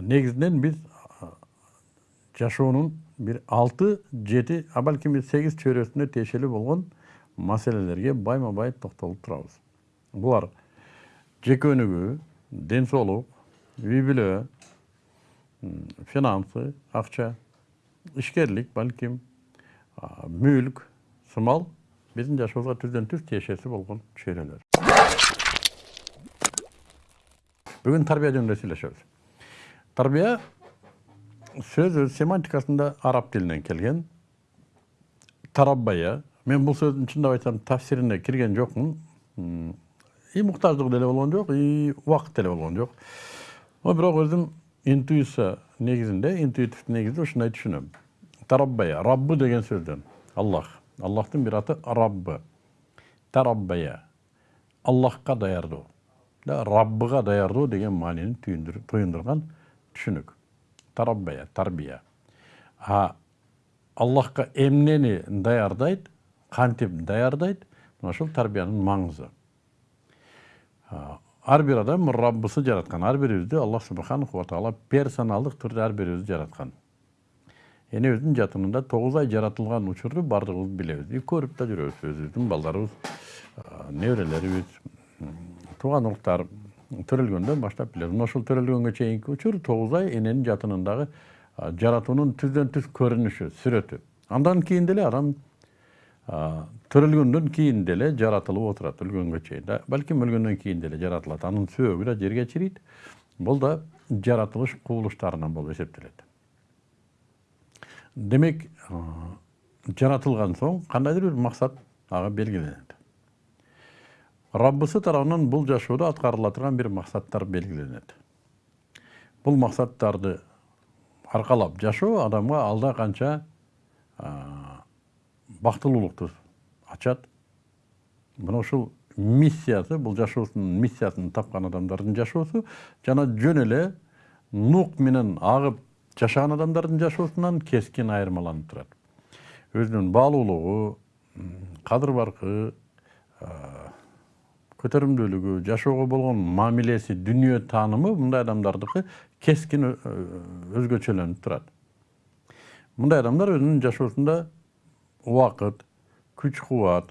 негизинен биз жашоонун бир алты жети а балким сегиз чөйрөсүнө тиешелүү болгон маселелерге байма бай токтолуп турабыз булар жеке өнүгүү ден соолук үй бүлө финансы акча ишкерлик балким мүлк сымал биздин жашообузга түздөн түз тиешеси болгон чөйрөлөр бүгүн тарбия жөнүндө сүйлөшөбүз тарбия сөз өз семантикасында араб тилинен келген тараббая мен бул сөздүн чындап айтсам тафсирине кирген жокмун и муктаждыгы деле болгон жок и убакыт деле болгон жок но бирок өзүм интуиция негизинде интуитивдүү негизде ушундай түшүнөм тараббая раббы деген сөздөн аллах аллахтын бир аты раббы тараббая аллахка даярдоо раббыга даярдоо деген маанини туюндурган түшүнүк тараббая тарбия а аллахка эмнени даярдайт кантип даярдайт мына ушул тарбиянын маңызы ар бир адам раббысы жараткан ар бирибизди аллах субханаху таала персоналдык түрдө ар бирибизди жараткан энебиздин жатынында тогуз ай жаратылган учурду баардыгыбыз билебиз и көрүп да жүрөбүз өзүбүздүн балдарыбыз неберелерибиз тууган уруктар төрөлгөндөн баштап билебиз мына төрөлгөнгө чейинки учур тогуз ай эненин жатынындагы жаратуунун түздөн түз көрүнүшү сүрөтү андан кийин деле адам төрөлгөндөн кийин деле жаратылып отурат өлгөнгө чейин балким өлгөндөн кийин деле жаратылат анын сөөгү да жерге чирийт бул да жаратылыш кубулуштарынан болуп эсептелет демек жаратылган соң кандайдыр бир максат ага белгиленет раббысы тарабынан бул жашоодо аткарыла турган бир максаттар белгиленет бул максаттарды аркалап жашоо адамга алда канча бактылуулукту ачат мына ушул миссиясы бул жашоосунун миссиясын тапкан адамдардын жашоосу жана жөн эле нук менен агып жашаган адамдардын жашоосунан кескин айырмаланып турат өзүнүн баалуулугу кадыр баркы көтөрүмдүүлүгү жашоого болгон мамилеси дүнүйө таанымы мындай адамдардыкы кескин өзгөчөлөнүп турат. Мындай адамдар өзүнүн жашоосунда убакыт күч кубат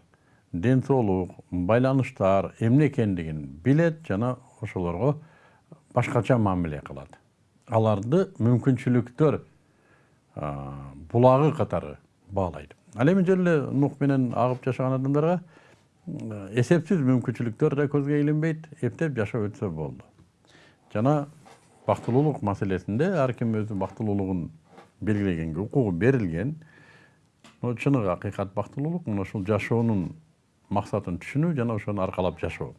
ден соолук байланыштар эмне экендигин билет жана ошолорго башкача мамиле кылат. Аларды мүмкүнчүлүктөр булагы катары баалайт ал эми жөн эле нух менен агып жашаган адамдарга эсепсиз мүмкүнчүлүктөр да көзгө илинбейт эптеп жашап өтсө болду жана бактылуулук маселесинде ар ким өзү бактылуулугун белгилегенге укугу берилген чыныгы акыйкат бактылуулук мына ушул жашоонун максатын түшүнүү жана ошону аркалап жашоо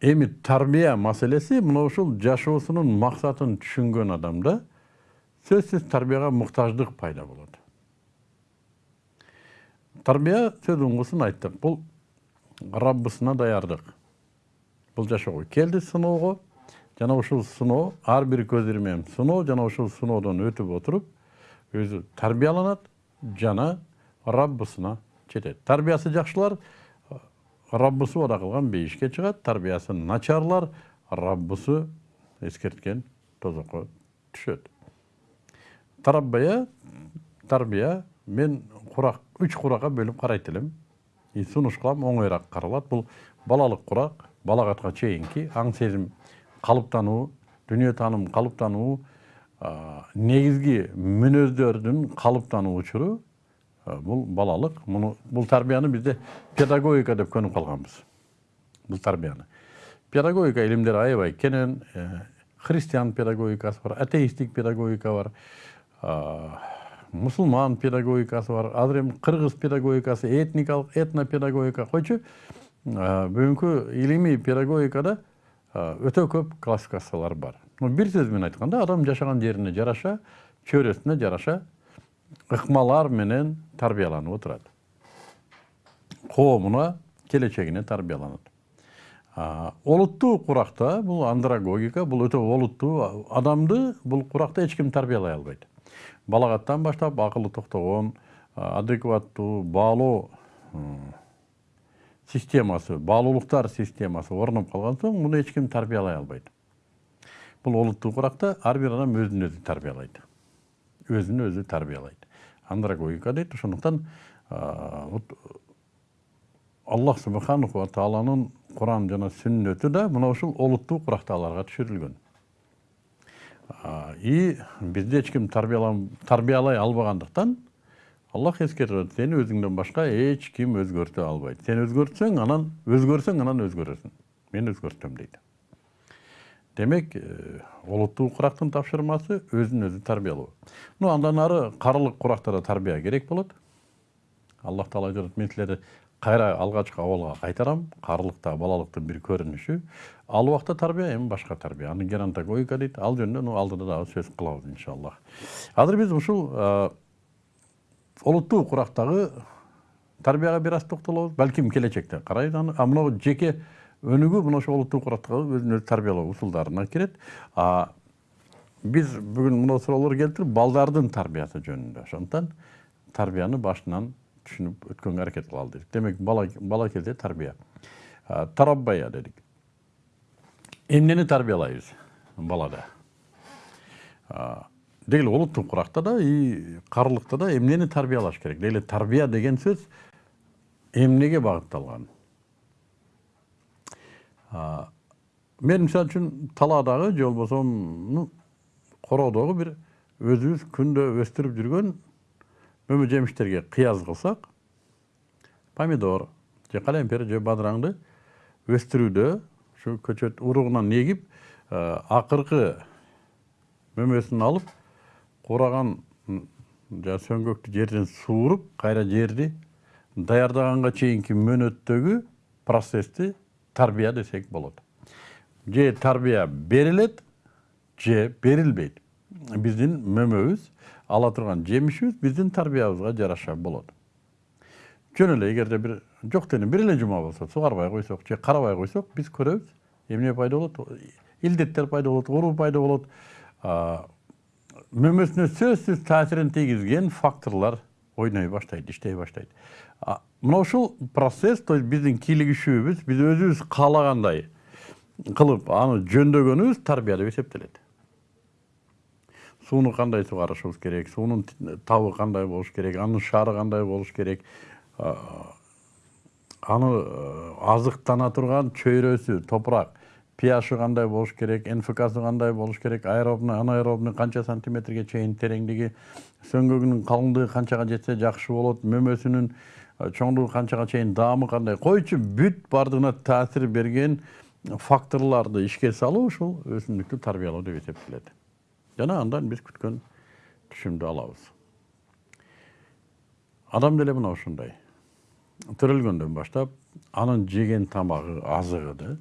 эми тарбия маселеси мына ушул жашоосунун максатын түшүнгөн адамда сөзсүз тарбияга муктаждык пайда болот тарбия сөз уңгусун айттык бул раббысына даярдык бул жашоого келди сыноого жана ушул сыноо ар бир көз ирмем сыноо жана ушул сыноодон өтүп отуруп өзү тарбияланат жана раббысына жетет тарбиясы жакшылар раббысы убада кылган бейишке чыгат тарбиясы начарлар раббысы эскерткен тозокко түшөт тараббая тарбия мен курак үч куракка бөлүп карайт элем и сунуш кылам оңоюраак каралат бул балалык курак балагатка чейинки аң сезим калыптануу дүнүйө тааным калыптануу негизги мүнөздөрдүн калыптануу учуру бул балалык муну бул тарбияны бизде педагогика деп көнүп калганбыз бул тарбияны педагогика илимдери аябай кенен христиан педагогикасы бар атеисттик педагогика бар мусулман педагогикасы бар азыр эми кыргыз педагогикасы этникалык этнопедагогика. Койчу бүгүнкү илимий педагогикада өтө көп классификациялар бар. Бир сөз менен айтканда адам жашаган жерине жараша чөйрөсүнө жараша ыкмалар менен тарбияланып отурат коомуна келечегине тарбияланат олуттуу куракта бул андрогогика бул өтө олуттуу адамды бул куракта эч ким тарбиялай балагаттан баштап акылы токтогон адекваттуу баалоо системасы баалуулуктар системасы орноп калган соң муну эч ким тарбиялай албайт. Бул олуттуу куракта ар бир адам өзүн өзү тарбиялайт. Өзүн өзү тарбиялайт. Андрагогика дейт. Ошондуктан вот аллах субханаху ва тааланын куран жана сүннөтү да мына ушул олуттуу курактагыларга түшүрүлгөн. И бизди эч ким тарбиялай албагандыктан аллах эскертет сени өзүңдөн башка эч ким өзгөртө албайт. Сен өзгөртсөң анан өзгөрсөң анан өзгөрөсүң. Мен өзгөртөм дейт. Демек олуттуу курактын тапшырмасы өзүн өзү тарбиялоо. Ну андан ары карылык куракта да тарбия керек болот. Аллах таала айтып мен силерди кайра алгачкы абалга кайтарам карылык да балалыктын бир көрүнүшү ал убакта тарбия эми башка тарбия аны геронтогогика дейт ал жөнүндө ну алдыда дагы сөз кылабыз иншаллах азыр биз ушул олуттуу курактагы тарбияга бир аз токтолобуз балким келечекте карайбыз аны. А мына жеке өнүгүү мына ошол олуттуу курактагы өзүн өзү тарбиялоо усулдарына кирет биз бүгүн мына суроолор келип туруп балдардын тарбиясы жөнүндө ошондуктан тарбияны башынан түшүнүп өткөнгө аракет кылалы дедик демек бала бала кезде тарбия тараббая дедик эмнени тарбиялайбыз балада деги эле олуттуу куракта да и карылыкта да эмнени тарбиялаш керек деги тарбия деген сөз эмнеге багытталган мен мисалы үчүн талаадагы же болбосо короодогу бир өзүбүз күндө өстүрүп жүргөн мөмө жемиштерге кыяз кылсак помидор же калемпир же бадыраңды өстүрүүдө ушу көчөт уругунан эгип акыркы мөмөсүн алып куураган жанагы сөңгөктү жерден сууруп кайра жерди даярдаганга чейинки мөөнөттөгү процессти тарбия десек болот же тарбия берилет же берилбейт биздин мөмөбүз ала турган жемишибиз биздин тарбиябызга жараша болот жөн эле эгерде бир жок денем бир эле жума болсо сугарбай койсок же карабай койсок биз көрөбүз эмне пайда болот илдеттер пайда болот оору пайда болот мөмөсүнө сөзсүз таасирин тийгизген факторлор ойной баштайт иштей баштайт мына ушул процесс то есть биздин кийлигишүүбүз биз өзүбүз каалагандай кылып аны жөндөгөнүбүз тарбия деп эсептелет сууну кандай сугарышыбыз керек суунун табы кандай болуш керек анын шаары кандай болуш керек аны азыктана турган чөйрөсү топурак ph кандай болуш керек нфксы кандай болуш керек аэробный анаэробный канча сантиметрге чейин тереңдиги сөңгөгүнүн калыңдыгы канчага жетсе жакшы болот мөмөсүнүн чоңдугу канчага чейин даамы кандай койчу бүт баардыгына таасир берген факторлорду ишке салуу ушул өсүмдүктү тарбиялоо деп эсептелет жана андан биз күткөн түшүмдү алабыз адам деле мына ушундай төрөлгөндөн баштап анын жеген тамагы азыгы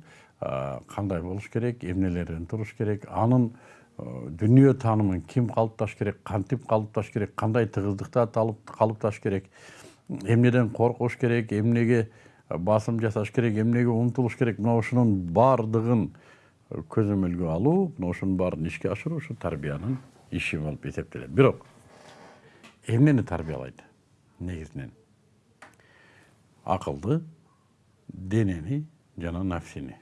кандай болуш керек эмнелерден туруш керек анын дүнүйө таанымын ким калыпташ керек кантип калыпташ керек кандай тыгыздыкта калыпташ керек эмнеден коркуш керек эмнеге басым жасаш керек эмнеге умтулуш керек мына ушунун баардыгын көзөмөлгө алуу мына ошонун баарын ишке ашыруу ушу тарбиянын иши болуп эсептелет бирок эмнени тарбиялайт негизинен акылды денени жана нафсини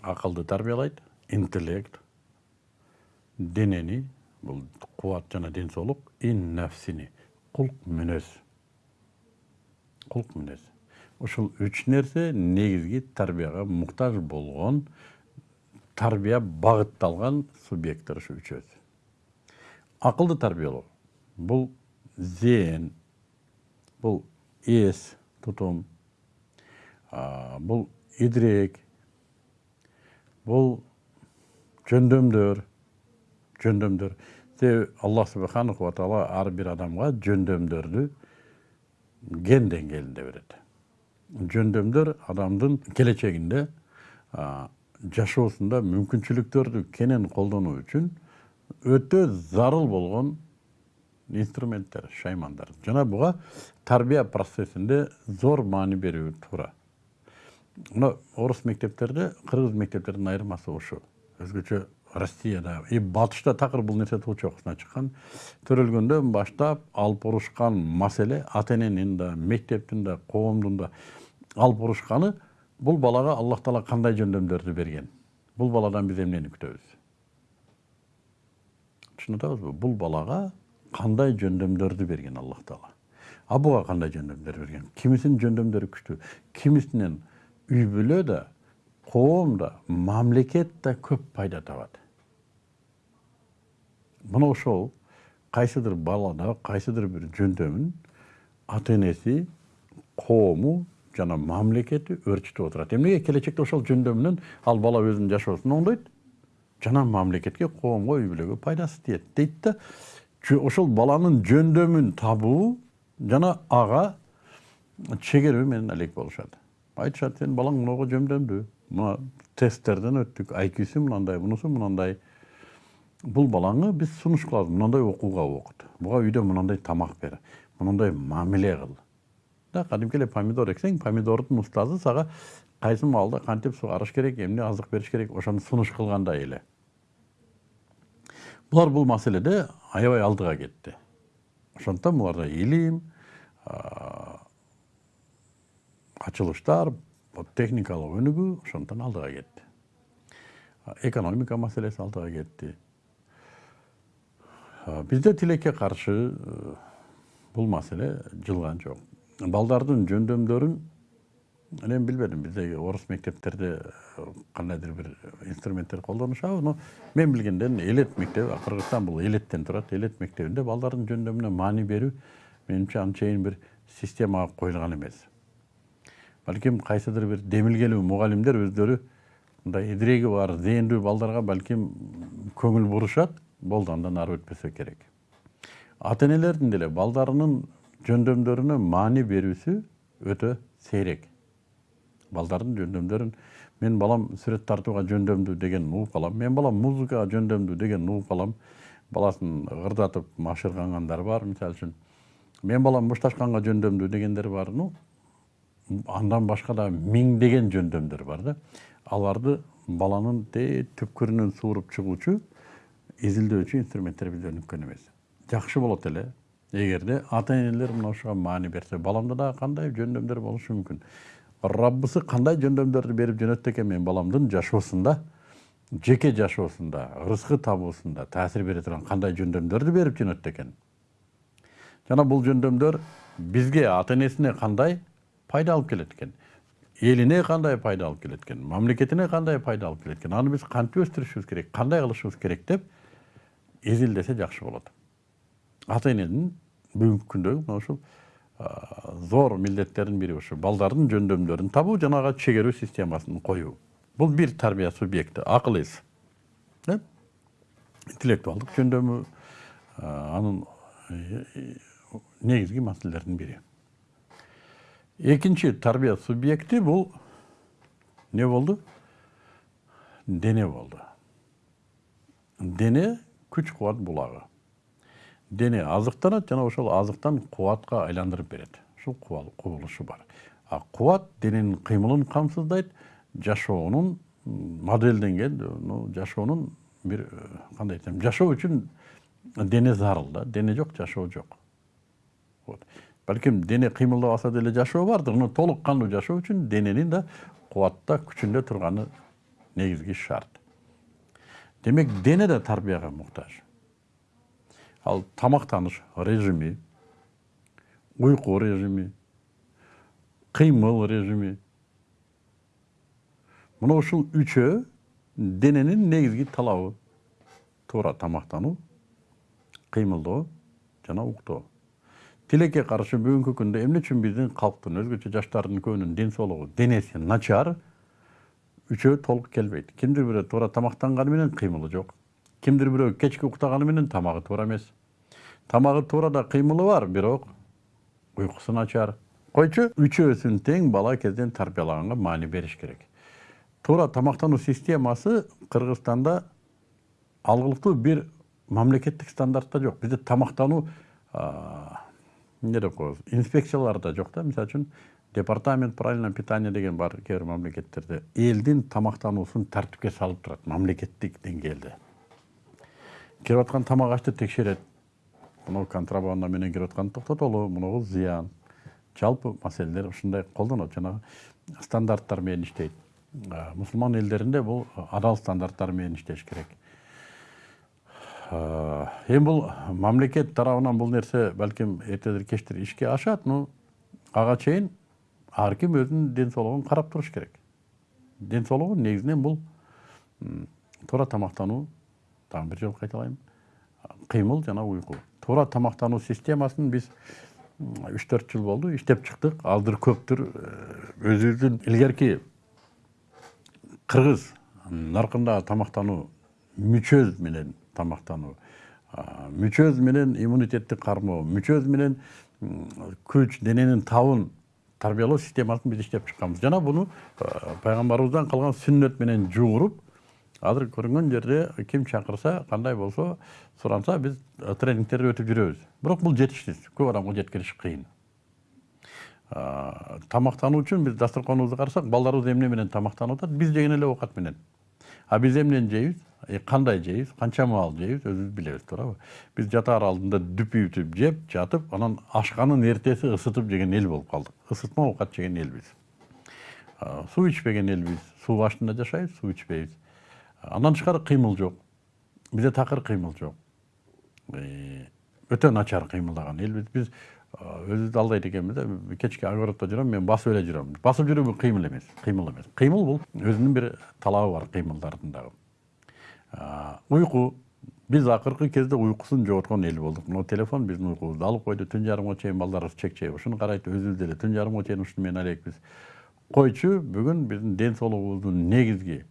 акылды тарбиялайт интеллект денени бул кубат жана ден соолук ин нафсини кулк мүнөз кулк мүнөз ушул үч нерсе негизги тарбияга муктаж болгон тарбия багытталган субъекттер ушу үчөөсү акылды тарбиялоо. Бул зээн бул эс тутум бул идрек бул жөндөмдөр жөндөмдөр. Себеби аллах субханаху ва таала ар бир адамга жөндөмдөрдү ген деңгээлинде берет. Жөндөмдөр адамдын келечегинде жашоосунда мүмкүнчүлүктөрдү кенен колдонуу үчүн өтө зарыл болгон инструменттер шаймандар жана буга тарбия процессинде зор маани берүү туура мына орус мектептерде кыргыз мектептердин айырмасы ушул өзгөчө россияда и батышта такыр бул нерсе туу чокусуна чыккан төрөлгөндөн баштап алып урушкан маселе ата эненин да мектептин да коомдун да алып урушканы бул балага аллах таала кандай жөндөмдөрдү берген бул баладан биз эмнени күтөбүз түшүнүп атабызбы бул балага кандай жөндөмдөрдү берген аллах таала а буга кандай жөндөмдөр берген кимисинин жөндөмдөрү күчтүү кимисинен үй бүлө да коом да мамлекет да көп пайда табат мына ошол кайсыдыр балада кайсыдыр бир жөндөмүн ата энеси коому жана мамлекети өөрчүтүп отурат. Эмнеге келечекте ошол жөндөмүнөн ал бала өзүнүн жашоосун оңдойт жана мамлекетке коомго үй бүлөгө пайдасы тиет дейт да ошол баланын жөндөмүн табуу жана ага чегерүү менен алек болушат. Айтышат сенин балаң мыного жөндөмдүү мына тесттерден өттүк айкюсу мынандай мунусу мынандай. Бул балаңы биз сунуш кылабыз мындай окууга окут буга үйдө мындай тамак бер мындай мамиле кыл да кадимки эле помидор эксең помидордун устазы сага кайсы маалда кантип сугарыш керек эмне азык бериш керек ошону сунуш кылгандай эле булар бул маселеде аябай алдыга кетти ошондуктан буларда илим ачылыштар техникалык өнүгүү ошондуктан алдыга кетти экономика маселеси алдыга кетти бизде тилекке каршы бул маселе жылган жок балдардын жөндөмдөрүн эми билбедим биздеги орус мектептерде кандайдыр бир инструменттер колдонушабы но мен билгенден элет мектеби кыргызстан бул элеттен турат элет мектебинде балдардын жөндөмүнө маани берүү менимче анчейин бир системага коюлган эмес балким кайсыдыр бир демилгелүү мугалимдер өздөрү мындай идиреги бар зээндүү балдарга балким көңүл бурушат болду андан ары өтпөсө керек. Ата энелердин деле балдарынын жөндөмдөрүнө маани берүүсү өтө сейрек балдардын жөндөмдөрүн менин балам сүрөт тартууга жөндөмдүү деген угуп калам менин балам музыкага жөндөмдүү деген угуп калам баласын ырдатып машыргангандар бар мисалы үчүн менин балам мушташканга жөндөмдүү дегендер бар ну андан башка да миңдеген жөндөмдөр бар да аларды баланын түпкүрүнөн сууруп чыгуучу изилдөөчү инструменттер бизде өнүккөн эмес жакшы болот эле эгерде ата энелер мына ушуга маани берсе баламда дагы кандай жөндөмдөр болушу мүмкүн раббысы кандай жөндөмдөрдү берип жөнөттү экен менин баламдын жашоосунда жеке жашоосунда ырыскы табуусунда таасир бере турган кандай жөндөмдөрдү берип жөнөттү экен жана бул жөндөмдөр бизге ата энесине кандай пайда алып келет экен элине кандай пайда алып келет экен мамлекетине кандай пайда алып келет экен аны биз кантип өстүрүшүбүз керек кандай кылышыбыз керек деп изилдесе жакшы болот ата эненин бүгүнкү күндөгү мына ушул зор милдеттердин бири ушу балдардын жөндөмдөрүн табуу жана ага чегерүү системасын коюу бул бир тарбия субъекти акыл эс интеллектуалдык жөндөмү анын негизги маселелердин бири экинчи тарбия субъекти бул эмне болду дене болду дене күч кубат булагы дене азыктанат жана ошол азыктан кубатка айландырып берет. Ушул кубулушу бар. А кубат дененин кыймылын камсыздайт жашоонун модельденген жашоонун бир кандай айтсам жашоо үчүн дене зарыл да дене жок жашоо жок. Вот. Балким дене кыймылдабаса деле жашоо бардыр но толук кандуу жашоо үчүн дененин да кубатта күчүндө турганы негизги шарт. Демек дене да тарбияга муктаж. Ал тамактаныш режими уйку режими кыймыл режими. Мына ушул үчөө дененин негизги талабы туура тамактануу кыймылдоо жана уктоо тилекке каршы бүгүнкү күндө эмне үчүн биздин калктын өзгөчө жаштардын көбүнүн ден соолугу денеси начар үчөө толук келбейт кимдир бирөө туура тамактанганы менен кыймылы жок кимдир бирөө кечки уктаганы менен тамагы туура эмес тамагы туура да кыймылы бар бирок уйкусу начар койчу үчөөсүн тең бала кезден тарбиялаганга маани бериш керек туура тамактануу системасы кыргызстанда алгылыктуу бир мамлекеттик стандартта жок бизде тамактануу эмне деп коебуз инспекциялар да жок да мисалы үчүн департамент правильного питания деген бар кээ бир мамлекеттерде элдин тамактануусун тартипке салып турат мамлекеттик деңгээлде келип аткан тамак ашты текшерет мынау контрабанда менен кирип атканды токтотолу мунугу зыян жалпы маселелер ушундай колдонот жанагы стандарттар менен иштейт мусулман элдеринде бул адал стандарттар менен иштеш керек. Эми бул мамлекет тарабынан бул нерсе балким эртедир кечтир ишке ашат но ага чейин ар ким өзүнүн ден соолугун карап туруш керек. Ден соолугу негизинен бул туура тамактануу дагы бир жолу кайталайм кыймыл жана уйку туура тамактануу системасын биз үч төрт жыл болду иштеп чыктык алдыр көптүр өзүбүздүн илгерки кыргыз наркындагы тамактануу мүчөз менен тамактануу мүчөз менен иммунитетти кармоо мүчөз менен күч дененин табын тарбиялоо системасын биз иштеп чыкканбыз жана буну пайгамбарыбыздан калган сүннөт менен жууруп азыр көрүнгөн жерде ким чакырса кандай болсо суранса биз тренингтерди өтүп жүрөбүз бирок бул жетишсиз көп адамга жеткириш кыйын тамактануу үчүн биз дасторконубузду карасак балдарыбыз эмне менен тамактанып атат биз жеген эле оокат менен а биз эмнени жейбиз кандай жейбиз канча маал жейбиз өзүбүз билебиз туурабы биз жатаар алдында дүпүйтүп жеп жатып анан ашканын эртеси ысытып жеген эл болуп калдык ысытма оокат жеген элбиз суу ичпеген элбиз суу башында жашайбыз суу ичпейбиз андан тышкары кыймыл жок бизде такыр кыймыл жок өтө начар кыймылдаган элбиз биз өзүбүздү алдайт экенбиз да кечки огороддо жүрөм мен басып эле жүрөм басып жүрүү бул кыймыл эмес кыймыл эмес кыймыл бул өзүнүн бир талабы бар кыймылдардын дагы уйку биз акыркы кезде уйкусун жоготкон эл болдук мына телефон биздин уйкубузду алып койду түн жарымга чейин балдарыбыз чекчей ушуну карайт өзүбүз деле түн жарымга чейин ушуну менен элекпиз койчу бүгүн биздин ден соолугубуздун негизги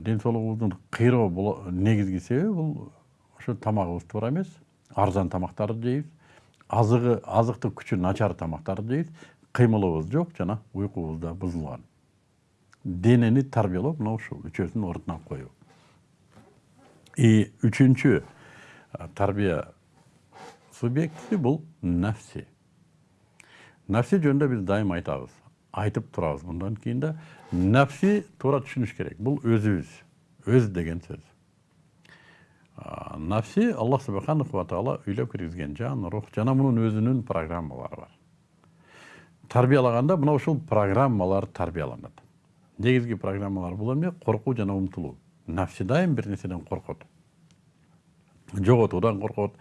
ден соолугубуздун кыйроо негизги себеби бул ошо тамагыбыз туура эмес арзан тамактарды жейбиз азыгы азыктык күчү начар тамактарды жейбиз кыймылыбыз жок жана уйкубуз да бузулган денени тарбиялоо мына ушул үчөөсүн ордуна коюу и үчүнчү тарбия субъекти бул нафси нафси жөнүндө биз дайыма айтабыз айтып турабыз мындан кийин да нафси туура түшүнүш керек. Бул өзүбүз өз деген сөз. Нафси аллах субханаху ва таала үйлөп киргизген жан рух жана мунун өзүнүн программалары бар. Тарбиялаганда мына ушул программалар тарбияланат негизги программалар бул эмне коркуу жана умтулуу нафси дайым бир нерседен коркот жоготуудан коркот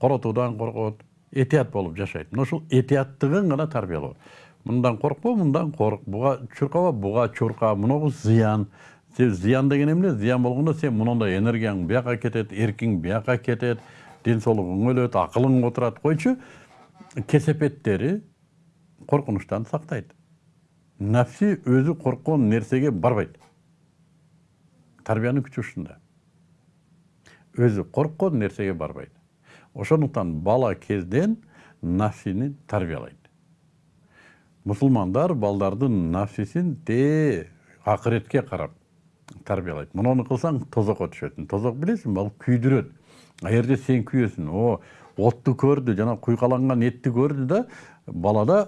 коротуудан коркот этият болуп жашайт мына ушул этияттыгын гана тарбиялоо мындан коркпо мындан корк буга чуркаба буга чурка мунагу зыян зыян деген эмне зыян болгондо сен мындай энергияң бияка кетет эркиң бияка кетет ден соолугуң өлөт акылың отурат койчу кесепеттери коркунучтан сактайт нафси өзү корккон нерсеге барбайт тарбиянын күчү ушунда өзү корккон нерсеге барбайт ошондуктан бала кезден нафсини тарбиялайт мусулмандар балдардын нафсисин тээ акыретке карап тарбиялайт муну кылсаң тозокко түшөсүң тозок билесиңби ал күйдүрөт а эгерде сен күйөсүң о отту көрдү жана куйкаланган этти көрдү да балада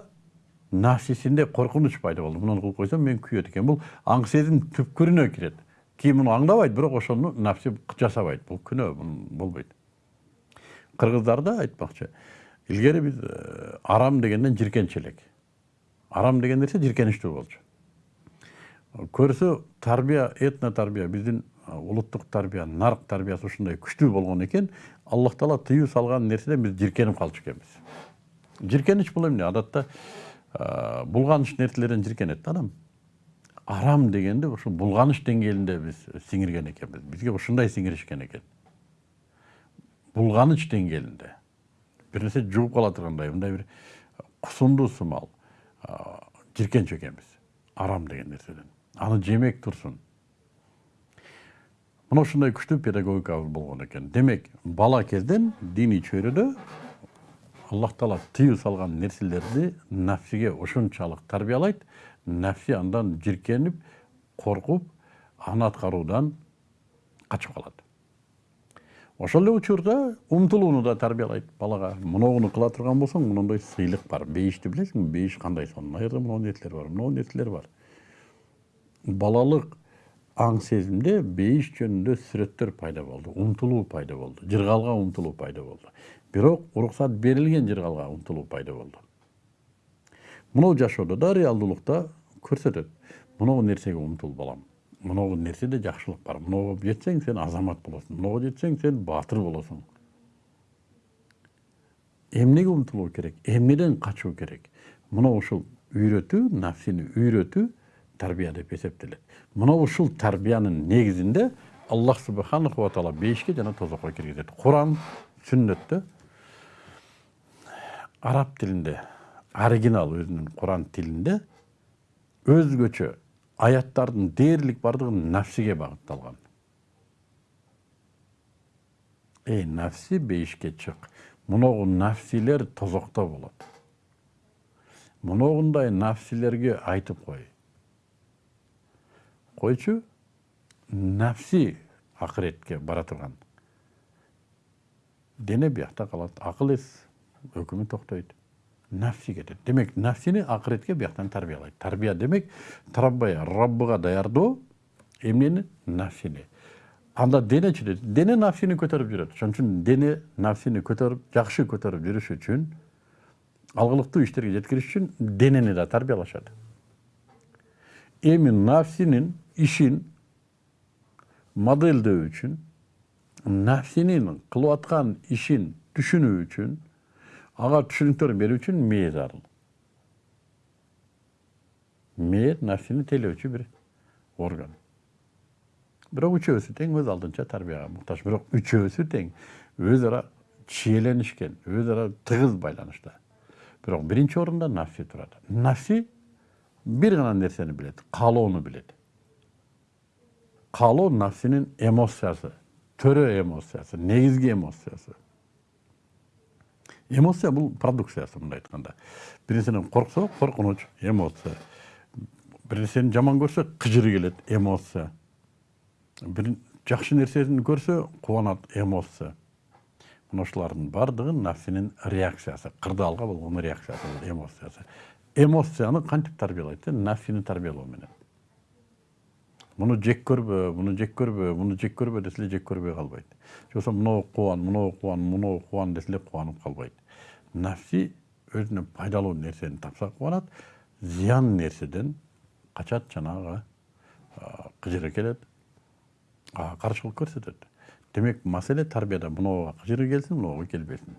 нафсисинде коркунуч пайда болду муну кылып койсом мен күйөт экен бул аң сезим түпкүрүнө кирет кийин муну аңдабайт бирок ошону нафси жасабайт бул күнөө болбойт кыргыздарда айтмакчы илгери биз арам дегенден жиркенч элек арам деген нерсе жиркеничтүү болчу көрсө тарбия этно тарбия биздин улуттук тарбия нарк тарбиясы ушундай күчтүү болгон экен аллах таала тыюу салган нерседен биз жиркенип калчу экенбиз жиркенич бул эмне адатта булганыч нерселерден жиркенет адам арам дегенде ушул булганыч деңгээлинде биз сиңирген экенбиз бизге ушундай сиңиришкен экен булганыч деңгээлинде бир нерсе жугуп кала тургандай мындай бир кусундуу сымал жиркенч экенбиз арам деген нерседен аны жемек турсун мына ушундай күчтүү педагогикабыз болгон экен демек бала кезден диний чөйрөдө аллах таала тыюу салган нерселерди нафсиге ушунчалык тарбиялайт нәпси андан жиркенип коркуп аны аткаруудан качып калат ошол эле учурда умтулууну да тарбиялайт балага. Моногуну кыла турган болсоң монондой сыйлык бар. Бейишти билесиңби бейиш кандай сонун? Жерде моногу нерселер бар моногу нерселер бар. Балалык аң сезимде бейиш жөнүндө сүрөттөр пайда болду умтулуу пайда болду жыргалга умтулуу пайда болду. Бирок уруксат берилген жыргалга умтулуу пайда болду. Мынау жашоодо да реалдуулукта көрсөтөт. Мынау нерсеге умтул балам мынау нерседе жакшылык бар. Мынауга жетсең сен азамат болосуң мынауга жетсең сен баатыр болосуң эмнеге умтулуу керек? Эмнеден качуу керек? Мына ушул үйрөтүү нафсини үйрөтүү тарбия деп эсептелет мына ушул тарбиянын негизинде аллах субханаху ва таала бейишке жана тозокко киргизет куран сүннөттө араб тилинде оригинал өзүнүн куран тилинде өзгөчө аяттардын дээрлик баардыгы нафсиге багытталган эй нафси бейишке чык мыногу нафсилер тозокто болот моногундай нафсилерге айтып кой койчу нафси акыретке бара турган дене биякта калат акыл эс өкүмү токтойт нафси кетет демек нафсини акыретке бияктан тарбиялайт тарбия демек тараббай раббыга даярдоо эмнени нафсини анда денечи дене нафсини көтөрүп жүрөт ошон үчүн дене нафсини көтөрүп жакшы көтөрүп жүрүш үчүн алгылыктуу иштерге жеткириш үчүн денени да тарбиялашат эми нафсинин ишин модельдөө үчүн нафсинин кылып аткан ишин түшүнүү үчүн ага түшүнүктөр берүү үчүн мээ зарыл мээ нафсини тейлөөчү бир орган бирок үчөөсү тең өз алдынча тарбияга муктаж бирок үчөөсү тең өз ара чиеленишкен өз ара тыгыз байланышта бирок биринчи орунда нафси турат нафси бир гана нерсени билет каалоону билет каалоо нафсинин эмоциясы төрө эмоциясы негизги эмоциясы эмоция бул продукциясы мындай айтканда бир нерседен корксо коркунуч эмоция. Бир нерсени жаман көрсө кыжыры келет эмоция. Бир жакшы нерсени көрсө кубанат эмоция. Мына ушулардын баардыгы нафсинин реакциясы. Кырдаалга болгон реакциясы эмоциясы. Эмоцияны кантип тарбиялайт нафсини тарбиялоо менен. Муну жек көрбө муну жек көрбө муну жек көрбө десе эле жек көрбөй калбайт. Же болбосо мынау кубан мынау кубан мынау кубан десе эле кубанып калбайт. Нафси өзүнө пайдалуу нерсени тапса кубанат зыян нерседен качат ага кыжыры келет каршылык көрсөтөт. Демек маселе тарбияда мынауга кыжыры келсин мынауга келбесин.